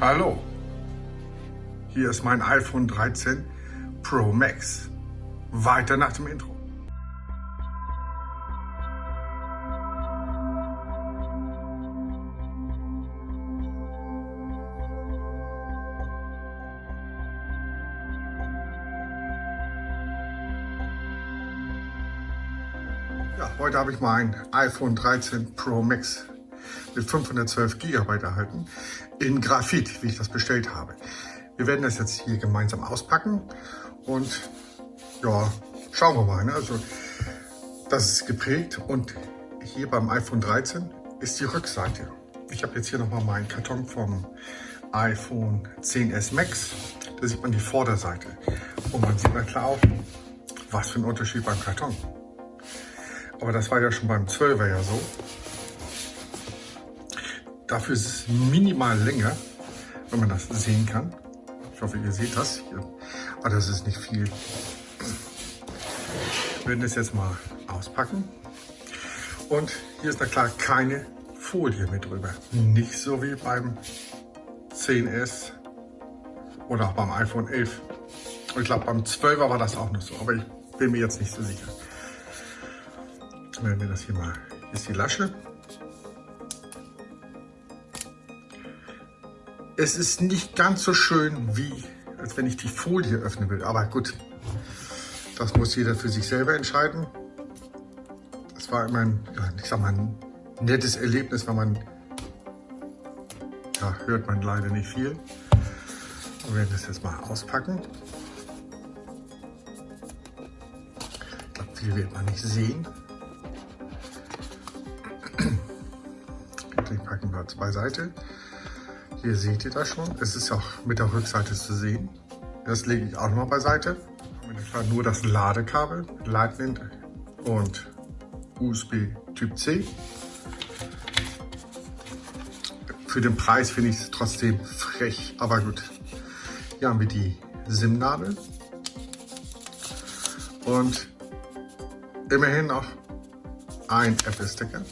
Hallo, hier ist mein iPhone 13 Pro Max. Weiter nach dem Intro. Ja, heute habe ich mein iPhone 13 Pro Max mit 512 GB erhalten in Graphit, wie ich das bestellt habe. Wir werden das jetzt hier gemeinsam auspacken und ja, schauen wir mal. Ne? Also das ist geprägt und hier beim iPhone 13 ist die Rückseite. Ich habe jetzt hier nochmal meinen Karton vom iPhone 10s Max. Da sieht man die Vorderseite und man sieht na klar auch, was für ein Unterschied beim Karton. Aber das war ja schon beim 12er ja so. Dafür ist es minimal länger, wenn man das sehen kann. Ich hoffe, ihr seht das hier. Aber das ist nicht viel. Wir werden das jetzt mal auspacken. Und hier ist na klar keine Folie mit drüber. Nicht so wie beim 10S oder auch beim iPhone 11. Und ich glaube, beim 12er war das auch noch so. Aber ich bin mir jetzt nicht so sicher. Jetzt werden wir das hier mal. Hier ist die Lasche. Es ist nicht ganz so schön, wie als wenn ich die Folie öffnen will. Aber gut, das muss jeder für sich selber entscheiden. Das war immer ein, ich sag mal, ein nettes Erlebnis, weil man, ja, hört man leider nicht viel. Wir werden das jetzt mal auspacken. Ich glaube, viel wird man nicht sehen. Den packen wir beiseite. Hier seht ihr das schon. Es ist auch mit der Rückseite zu sehen. Das lege ich auch noch mal beiseite. Nur das Ladekabel, Lightning und USB Typ C. Für den Preis finde ich es trotzdem frech, aber gut. Hier haben wir die SIM-Nadel und immerhin noch ein Apple-Sticker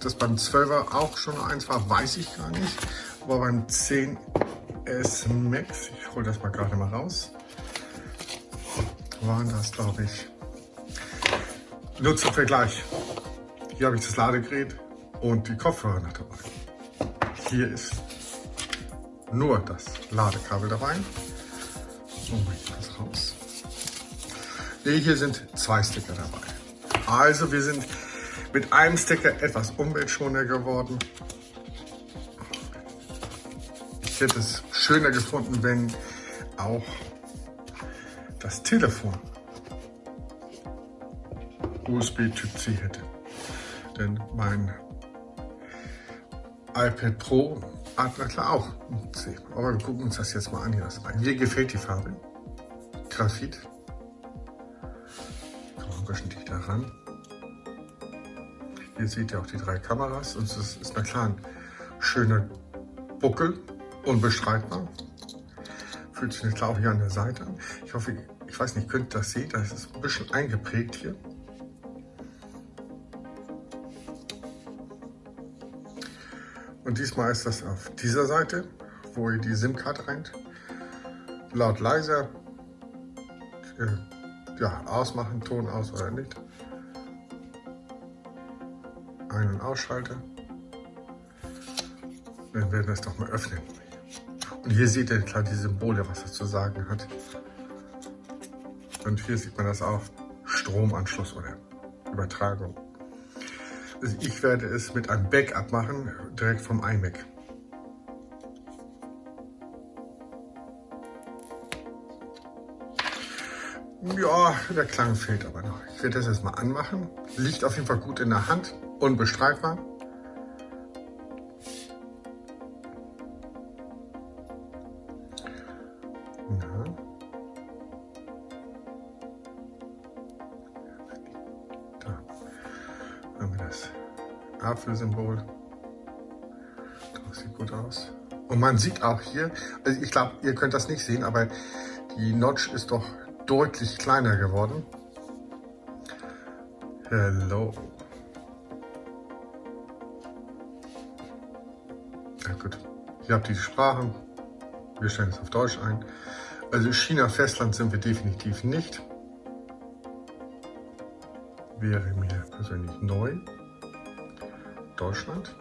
das beim 12er auch schon eins war, weiß ich gar nicht. Aber beim 10S Max, ich hole das mal gerade mal raus, waren das, glaube ich. Nur zum Vergleich. Hier habe ich das Ladegerät und die Kopfhörer noch dabei. Hier ist nur das Ladekabel dabei. So, mache ich das raus. Nee, hier sind zwei Sticker dabei. Also wir sind mit einem Sticker etwas umweltschonender geworden. Ich hätte es schöner gefunden, wenn auch das Telefon USB Typ C hätte. Denn mein iPad Pro hat na klar auch C. Aber wir gucken uns das jetzt mal an. Hier Mir gefällt die Farbe. Graphit. Ein bisschen dichter ran. Hier seht ihr auch die drei Kameras und es ist na klar ein schöner Buckel, unbestreitbar. Fühlt sich klar auch hier an der Seite an. Ich hoffe, ich weiß nicht, könnt ihr das sehen, das ist ein bisschen eingeprägt hier. Und diesmal ist das auf dieser Seite, wo ihr die SIM-Karte reint. Laut leiser, äh, ja, ausmachen, Ton aus oder nicht. Ein- und Ausschalter. Dann werden wir es doch mal öffnen. Und hier seht ihr klar die Symbole, was es zu sagen hat. Und hier sieht man das auch. Stromanschluss oder Übertragung. Also ich werde es mit einem Backup machen, direkt vom iMac. Ja, der Klang fehlt aber noch. Ich werde das erstmal anmachen. Liegt auf jeden Fall gut in der Hand unbestreitbar. Ja. Da haben wir das Apfelsymbol. Das sieht gut aus. Und man sieht auch hier, also ich glaube, ihr könnt das nicht sehen, aber die Notch ist doch deutlich kleiner geworden. Hello. Gut, ihr habt die Sprachen, wir stellen es auf Deutsch ein. Also China-Festland sind wir definitiv nicht. Wäre mir persönlich neu. Deutschland.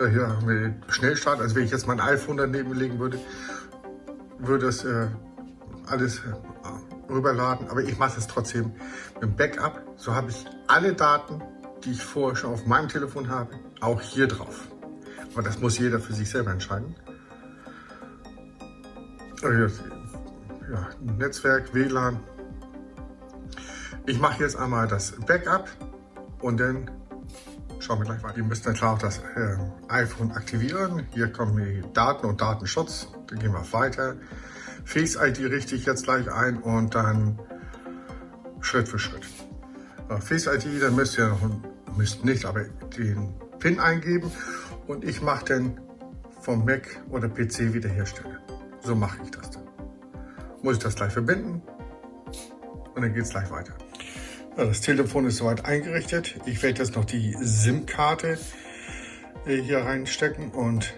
Äh, hier haben wir Schnellstart. Also wenn ich jetzt mein iPhone daneben legen würde, würde es äh, alles rüberladen. Aber ich mache es trotzdem mit dem Backup. So habe ich alle Daten, die ich vorher schon auf meinem Telefon habe, auch hier drauf. Aber das muss jeder für sich selber entscheiden. Ja, Netzwerk, WLAN. Ich mache jetzt einmal das Backup und dann Schauen wir gleich weiter. Ihr müsst dann klar auch das äh, iPhone aktivieren. Hier kommen die Daten und Datenschutz. Dann gehen wir weiter. Face ID richte ich jetzt gleich ein und dann Schritt für Schritt. Äh, Face ID, dann müsst ihr noch, müsst nicht, aber den PIN eingeben und ich mache dann vom Mac oder PC wiederherstellen. So mache ich das dann. Muss ich das gleich verbinden und dann geht es gleich weiter. Das Telefon ist soweit eingerichtet. Ich werde jetzt noch die SIM-Karte äh, hier reinstecken und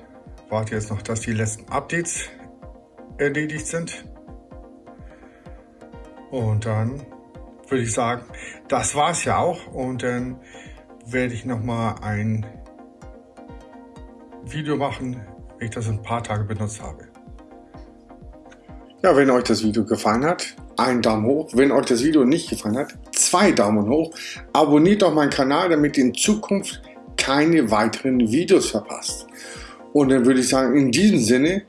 warte jetzt noch, dass die letzten Updates erledigt sind. Und dann würde ich sagen, das war es ja auch. Und dann werde ich noch mal ein Video machen, wenn ich das ein paar Tage benutzt habe. Ja, wenn euch das Video gefallen hat, einen Daumen hoch. Wenn euch das Video nicht gefallen hat, zwei Daumen hoch. Abonniert doch meinen Kanal, damit ihr in Zukunft keine weiteren Videos verpasst. Und dann würde ich sagen, in diesem Sinne,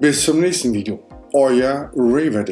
bis zum nächsten Video. Euer Raver.